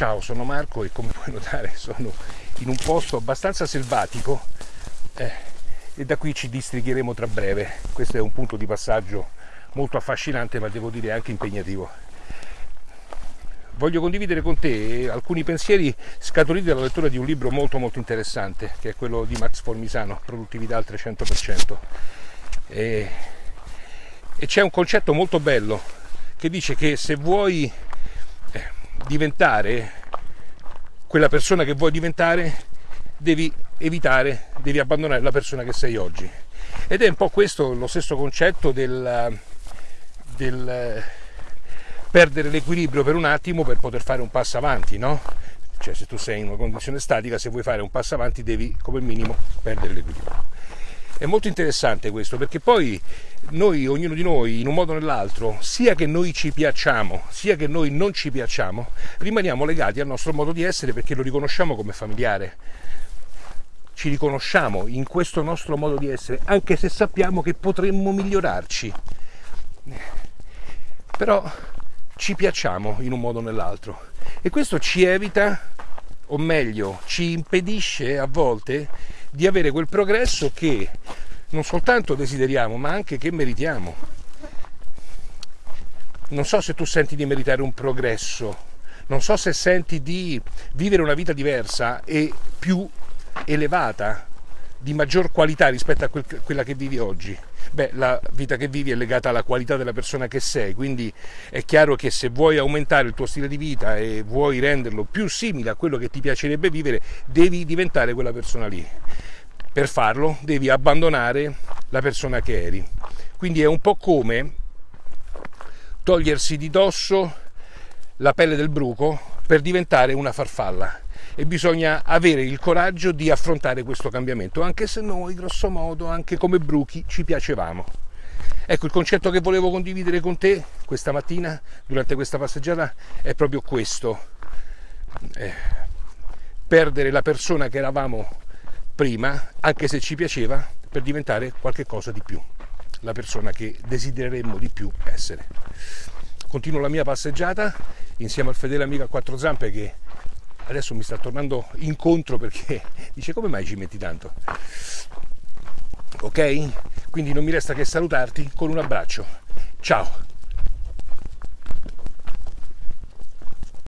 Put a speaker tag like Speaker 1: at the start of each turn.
Speaker 1: Ciao, sono Marco e come puoi notare sono in un posto abbastanza selvatico eh, e da qui ci distrigheremo tra breve. Questo è un punto di passaggio molto affascinante ma devo dire anche impegnativo. Voglio condividere con te alcuni pensieri scaturiti dalla lettura di un libro molto molto interessante che è quello di Max Formisano, Produttività al 300%. E, e c'è un concetto molto bello che dice che se vuoi eh, diventare quella persona che vuoi diventare, devi evitare, devi abbandonare la persona che sei oggi. Ed è un po' questo lo stesso concetto del, del perdere l'equilibrio per un attimo per poter fare un passo avanti, no? Cioè se tu sei in una condizione statica, se vuoi fare un passo avanti devi come minimo perdere l'equilibrio. È molto interessante questo perché poi noi, ognuno di noi, in un modo o nell'altro, sia che noi ci piacciamo, sia che noi non ci piacciamo, rimaniamo legati al nostro modo di essere perché lo riconosciamo come familiare. Ci riconosciamo in questo nostro modo di essere, anche se sappiamo che potremmo migliorarci. Però ci piacciamo in un modo o nell'altro e questo ci evita, o meglio, ci impedisce a volte di avere quel progresso che non soltanto desideriamo, ma anche che meritiamo. Non so se tu senti di meritare un progresso, non so se senti di vivere una vita diversa e più elevata, di maggior qualità rispetto a quella che vivi oggi. Beh, la vita che vivi è legata alla qualità della persona che sei, quindi è chiaro che se vuoi aumentare il tuo stile di vita e vuoi renderlo più simile a quello che ti piacerebbe vivere, devi diventare quella persona lì. Per farlo devi abbandonare la persona che eri. Quindi è un po' come togliersi di dosso la pelle del bruco per diventare una farfalla e bisogna avere il coraggio di affrontare questo cambiamento, anche se noi, grosso modo, anche come bruchi, ci piacevamo. Ecco, il concetto che volevo condividere con te questa mattina, durante questa passeggiata, è proprio questo. Eh, perdere la persona che eravamo prima, anche se ci piaceva, per diventare qualcosa di più, la persona che desidereremmo di più essere. Continuo la mia passeggiata insieme al fedele amico a quattro zampe che adesso mi sta tornando incontro perché dice come mai ci metti tanto? Ok? Quindi non mi resta che salutarti con un abbraccio. Ciao!